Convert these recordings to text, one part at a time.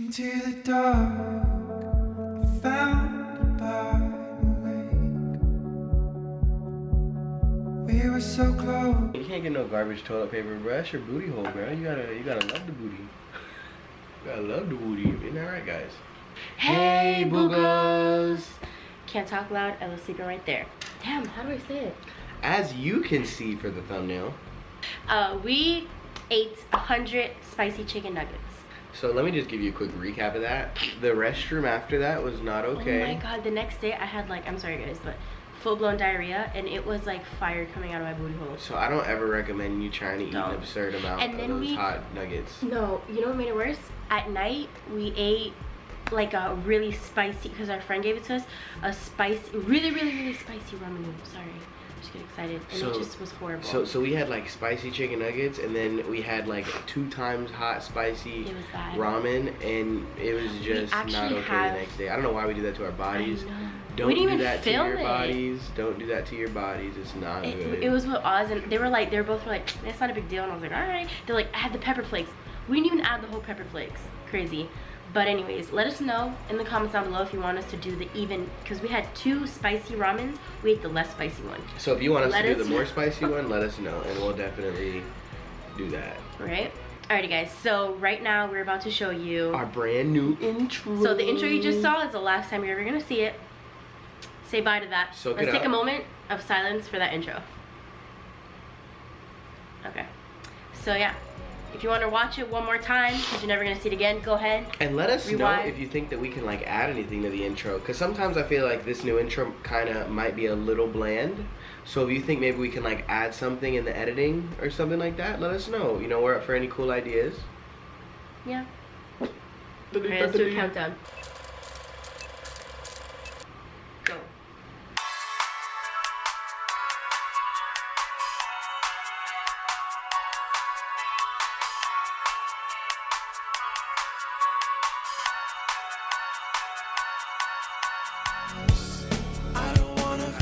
Into the dark, I found by the lake. We were so close. You can't get no garbage toilet paper, bro. That's your booty hole, bro. You gotta, you gotta love the booty. You gotta love the booty. Isn't that right, guys? Hey, boogos! Can't talk loud, I was sleeping right there. Damn, how do I say it? As you can see for the thumbnail. Uh, we ate 100 spicy chicken nuggets. So let me just give you a quick recap of that. The restroom after that was not okay. Oh my god, the next day I had like, I'm sorry guys, but full-blown diarrhea and it was like fire coming out of my booty hole. So I don't ever recommend you trying to eat Don't. an absurd amount And of then those we- hot nuggets. No, you know what made it worse? At night, we ate like a really spicy, because our friend gave it to us, a spicy, really, really, really spicy ramen noodle. Sorry, just get excited. And So- it just was horrible. So so we had like spicy chicken nuggets and then we had like two times hot spicy It was bad. ramen and it was just not okay have- the next day. I don't know why we do that to our bodies. Don't we didn't do even that to your it. bodies. Don't do that to your bodies. It's not It, good. it was with Oz and they were like, they were both like, it's not a big deal. And I was like, all right. They're like, I had the pepper flakes. We didn't even add the whole pepper flakes. Crazy. But anyways, let us know in the comments down below if you want us to do the even, because we had two spicy ramens. We ate the less spicy one, so if you want us let to do us the more spicy one, let us know and we'll definitely do that. right? Alrighty guys, so right now we're about to show you. Our brand new intro. So the intro you just saw is the last time you're ever gonna see it. Say bye to that. Soak Let's take a moment of silence for that intro. Okay. So yeah, if you want to watch it one more time, because you're never gonna see it again, go ahead. And let us know Rewind. if you think that we can like add anything to the intro. Cause sometimes I feel like this new intro kind of might be a little bland. So if you think maybe we can like add something in the editing or something like that, let us know. You know, we're up for any cool ideas. Yeah. Okay, let's do a countdown.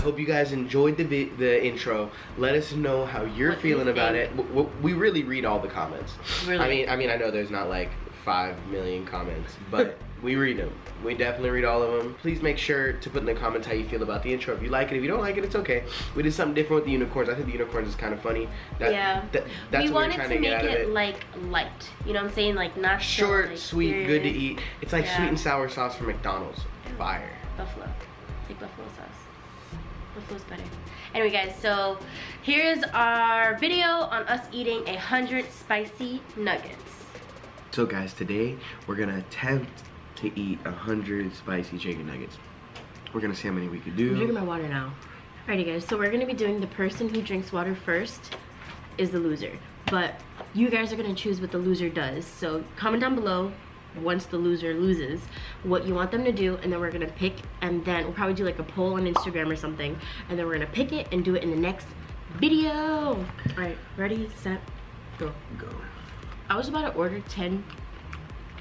Hope you guys enjoyed the the intro. Let us know how you're What do you feeling about it. think? W- w- we really read all the comments. Really? I mean, I mean, I know there's not like five million comments, but we read them. We definitely read all of them. Please make sure to put in the comments how you feel about the intro. If you like it, if you don't like it, it's okay. We did something different with the unicorns. I think the unicorns is kind of funny. That, yeah. that- that's we what wanted we're trying to to, make get out it, it. like light. You know what I'm saying? Like not so, Short, like, sweet, good to eat. It's like Yeah. sweet and sour sauce from McDonald's. Fire. Buffalo. Take buffalo sauce. Buffalo's better. Anyway, guys, so here's our video on us eating a hundred spicy nuggets. So guys, today we're gonna attempt to eat a hundred spicy chicken nuggets. We're gonna see how many we could I'm drinking my water now. Alrighty, guys. So we're gonna be doing the person who drinks water first is the loser, but you guys are gonna choose what the loser does. So comment down below once the loser loses what you want them to do and then we're gonna pick and then we'll probably do like a poll on instagram or something and then we're gonna pick it and do it in the next video. All right ready set go. Go. i was about to order 10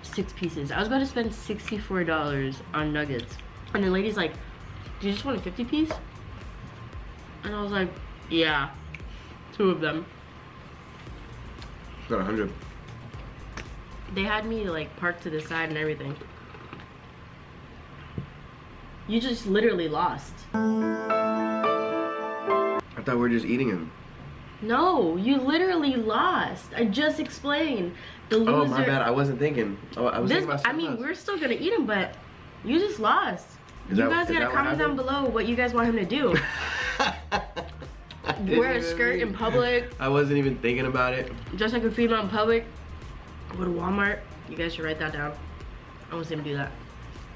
six pieces. I was about to spend 64 dollars on nuggets. And the lady's like do you just want a 50 piece? And i was like yeah two of them. Got a hundred. They had me like parked to the side and everything. You just literally lost. I thought we were just eating them. No, you literally lost. I just explained. The loser. Oh my bad, I wasn't thinking. Oh, I was This, thinking about I mean, else. we're still gonna eat them, but you just lost. Is you that- guys gotta comment down below what you guys want him to do. Wear a skirt in public, I wasn't even thinking about it. Just like a female in public, go to Walmart. You guys should write that down. I want to see him do that.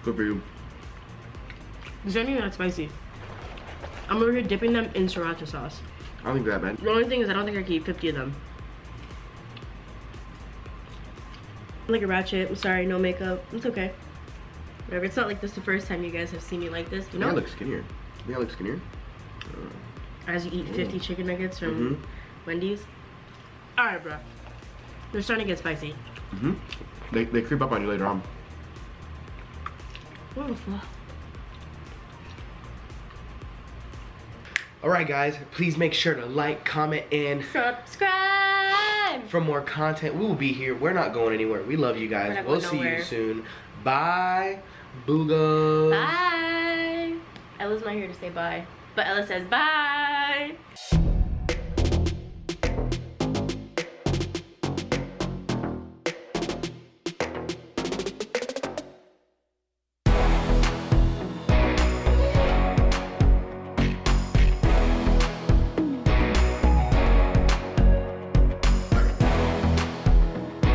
Good for you. These aren't even that spicy. I'm over here dipping them in sriracha sauce. I don't think that bad. The only thing is I don't think I can eat 50 of them. I'm like a ratchet. I'm sorry, no makeup. It's okay. Whatever. It's not like this the first time you guys have seen me like this. You know, I look skinnier. Yeah, I look skinnier. as you eat 50 chicken nuggets from Mhm. Wendy's. All right, bro. They're starting to get spicy. Mm-hmm. They, they creep up on you later on. What the fuck? All right, guys. Please make sure to like, comment, and Subscribe. for more content. We will be here. We're not going anywhere. We love you guys. We'll going see you soon. Bye. Boogos. Bye. Ella's not here to say bye, but Ella says bye.